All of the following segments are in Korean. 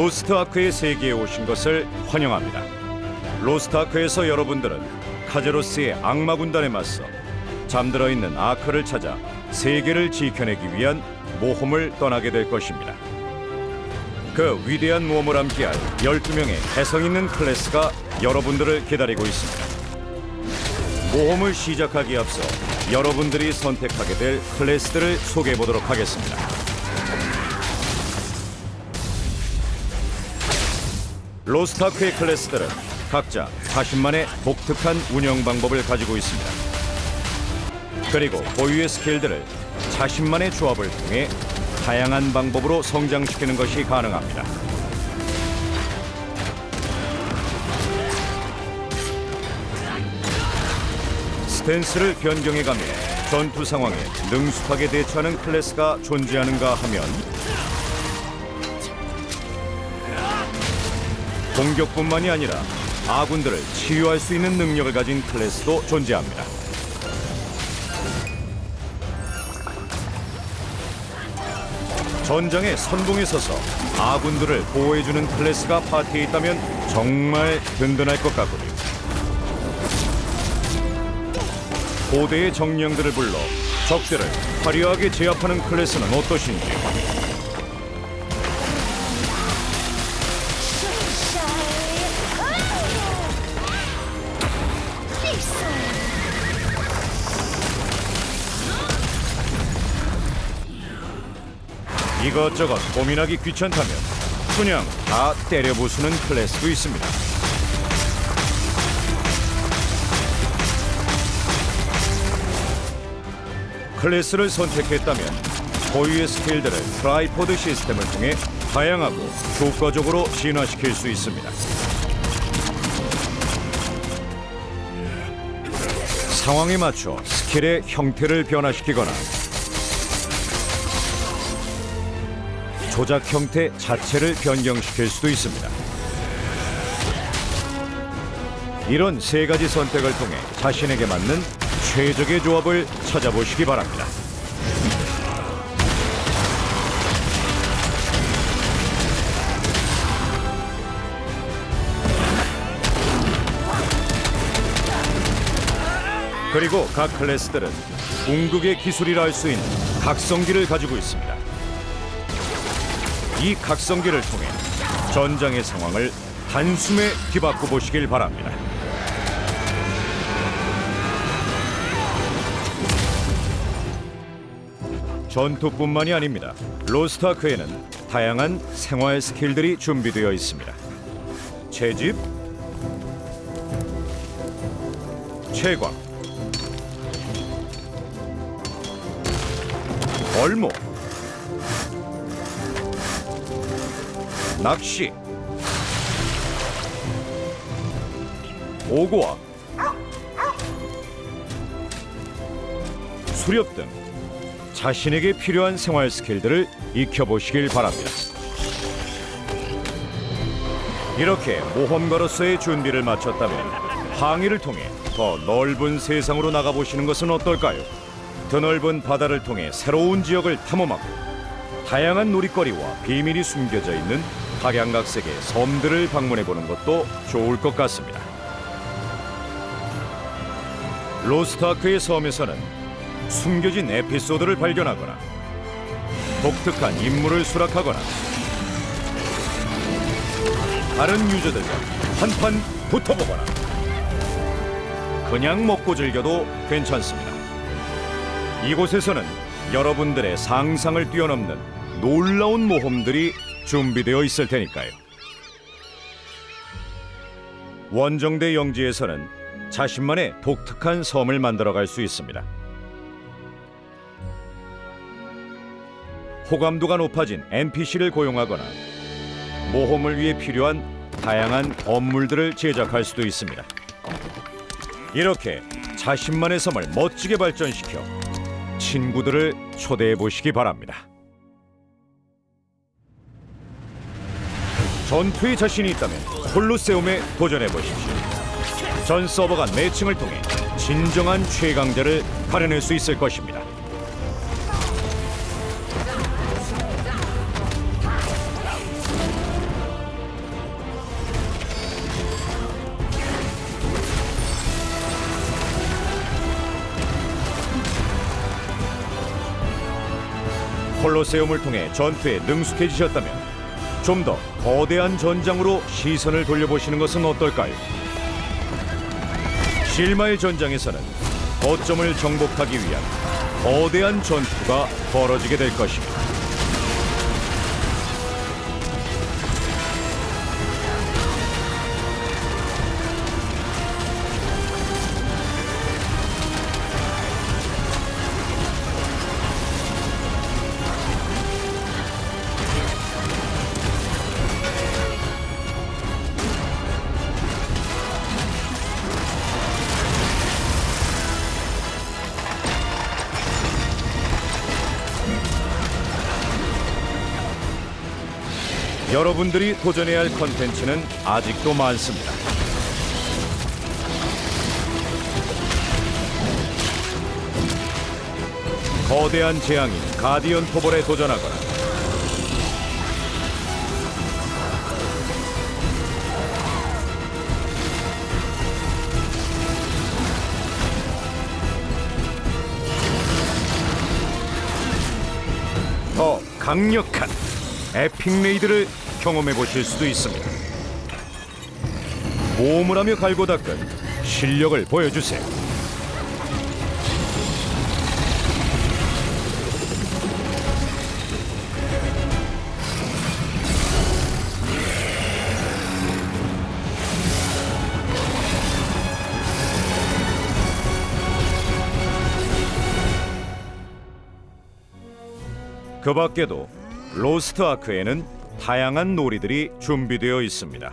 로스트 아크의 세계에 오신 것을 환영합니다. 로스트 아크에서 여러분들은 카제로스의 악마 군단에 맞서 잠들어 있는 아크를 찾아 세계를 지켜내기 위한 모험을 떠나게 될 것입니다. 그 위대한 모험을 함께할 12명의 개성 있는 클래스가 여러분들을 기다리고 있습니다. 모험을 시작하기에 앞서 여러분들이 선택하게 될 클래스들을 소개해 보도록 하겠습니다. 로스타크의 클래스들은 각자 자신만의 독특한 운영 방법을 가지고 있습니다. 그리고 고유의 스킬들을 자신만의 조합을 통해 다양한 방법으로 성장시키는 것이 가능합니다. 스탠스를 변경해가며 전투 상황에 능숙하게 대처하는 클래스가 존재하는가 하면 공격뿐만이 아니라 아군들을 치유할 수 있는 능력을 가진 클래스도 존재합니다. 전장의 선봉에 서서 아군들을 보호해주는 클래스가 파티에 있다면 정말 든든할 것 같군요. 고대의 정령들을 불러 적들을 화려하게 제압하는 클래스는 어떠신지 이것저것 고민하기 귀찮다면 그냥 다 때려부수는 클래스도 있습니다. 클래스를 선택했다면 고유의 skill들을 tripod 시스템을 통해 다양하고 효과적으로 진화시킬 수 있습니다. 상황에 맞춰 skill의 형태를 변화시키거나 조작 형태 자체를 변경시킬 수도 있습니다. 이런 세 가지 선택을 통해 자신에게 맞는 최적의 조합을 찾아보시기 바랍니다. 그리고 각 클래스들은 궁극의 기술이라 할 수 있는 각성기를 가지고 있습니다. 이 각성기를 통해 전장의 상황을 단숨에 뒤바꿔 보시길 바랍니다. 전투뿐만이 아닙니다. 로스트아크에는 다양한 생활 스킬들이 준비되어 있습니다. 채집, 채광, 얼목, 낚시, 오고와 수렵 등 자신에게 필요한 생활 스킬들을 익혀보시길 바랍니다. 이렇게 모험가로서의 준비를 마쳤다면 항해를 통해 더 넓은 세상으로 나가보시는 것은 어떨까요? 드넓은 바다를 통해 새로운 지역을 탐험하고 다양한 놀이거리와 비밀이 숨겨져 있는 각양각색의 섬들을 방문해 보는 것도 좋을 것 같습니다. 로스트아크의 섬에서는 숨겨진 에피소드를 발견하거나 독특한 인물을 수락하거나 다른 유저들과 한판 붙어보거나 그냥 먹고 즐겨도 괜찮습니다. 이곳에서는 여러분들의 상상을 뛰어넘는 놀라운 모험들이 준비되어 있을 테니까요. 원정대 영지에서는 자신만의 독특한 섬을 만들어갈 수 있습니다. 호감도가 높아진 NPC를 고용하거나 모험을 위해 필요한 다양한 건물들을 제작할 수도 있습니다. 이렇게 자신만의 섬을 멋지게 발전시켜 친구들을 초대해 보시기 바랍니다. 전투의 자신이 있다면 콜로세움에 도전해보십시오. 전 서버가 매칭을 통해 진정한 최강자를 가려낼 수 있을 것입니다. 콜로세움을 통해 전투에 능숙해지셨다면 좀 더 거대한 전장으로 시선을 돌려보시는 것은 어떨까요? 실마의 전장에서는 거점을 정복하기 위한 거대한 전투가 벌어지게 될 것입니다. 여러분들이 도전해야 할 컨텐츠는 아직도 많습니다. 거대한 재앙인 가디언 토벌에 도전하거나 더 강력한 에픽 레이드를 경험해 보실 수도 있습니다. 모험을 하며 갈고 닦은 실력을 보여주세요. 그 밖에도 로스트 아크에는 다양한 놀이들이 준비되어 있습니다.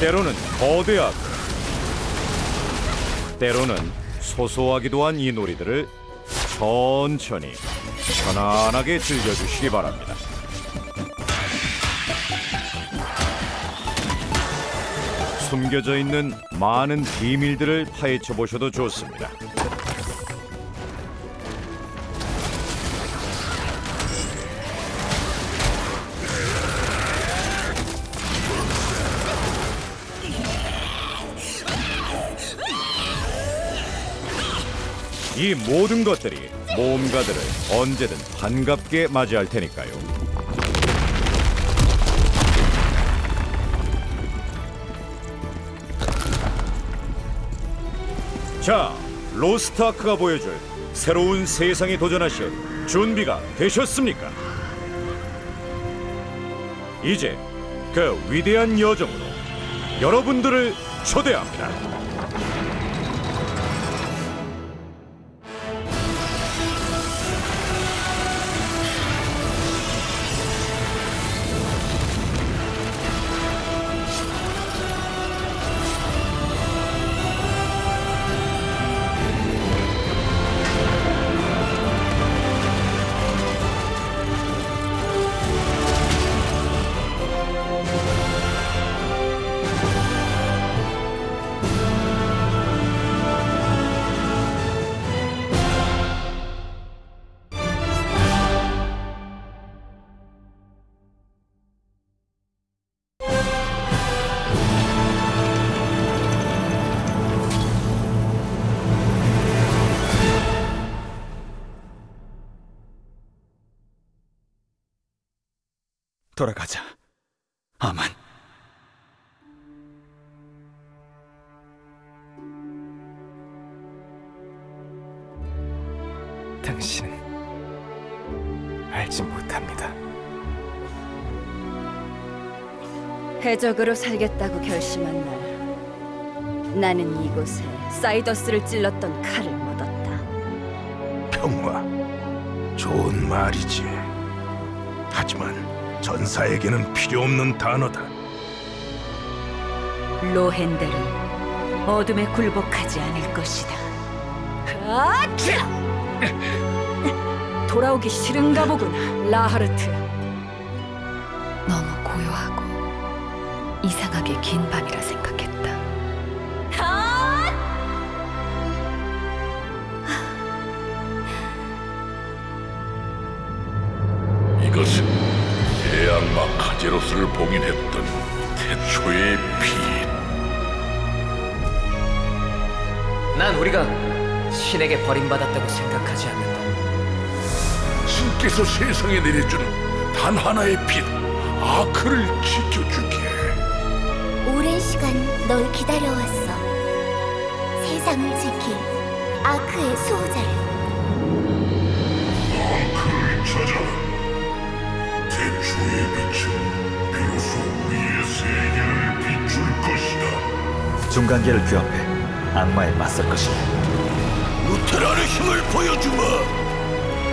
때로는 거대 아크, 때로는 소소하기도 한 이 놀이들을 천천히 편안하게 즐겨주시기 바랍니다. 숨겨져 있는 많은 비밀들을 파헤쳐 보셔도 좋습니다. 이 모든 것들이 모험가들을 언제든 반갑게 맞이할 테니까요. 자, 로스트아크가 보여줄 새로운 세상에 도전하실 준비가 되셨습니까? 이제 그 위대한 여정으로 여러분들을 초대합니다. 돌아가자. 아만. 당신은 알지 못합니다. 해적으로 살겠다고 결심한 날 나는 이곳에 사이더스를 찔렀던 칼을 묻었다 평화 좋은 말이지 하지만 전사에게는 필요 없는 단어다 로헨델은 어둠에 굴복하지 않을 것이다 아차! 돌아오기 싫은가 보구나 라하르트 너무 고요하고 이상하게 긴 밤이라 생각했다. 제로스를 봉인했던 태초의 피난 우리가 신에게 버림받았다고 생각하지 않는다. 하나님께서 세상에 내려준 단 하나의 빛 아크를 지켜주게. 오랜 시간 널 기다려왔어. 세상을 지킬 아크의 수호자를. 아크를 찾아. 태초의 빛은 비로소 우리의 세계를 비출 것이다. 중간계를 규합해 악마에 맞설 것이다. 루테란의 힘을 보여주마.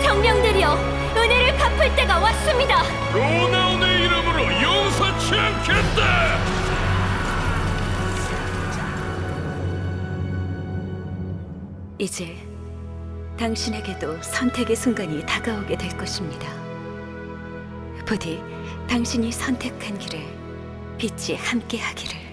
정령들이여, 은혜를 갚을 때가 왔습니다. 로나운의 이름으로 용서치 않겠다. 이제 당신에게도 선택의 순간이 다가오게 될 것입니다. 부디 당신이 선택한 길을 빛이 함께하기를.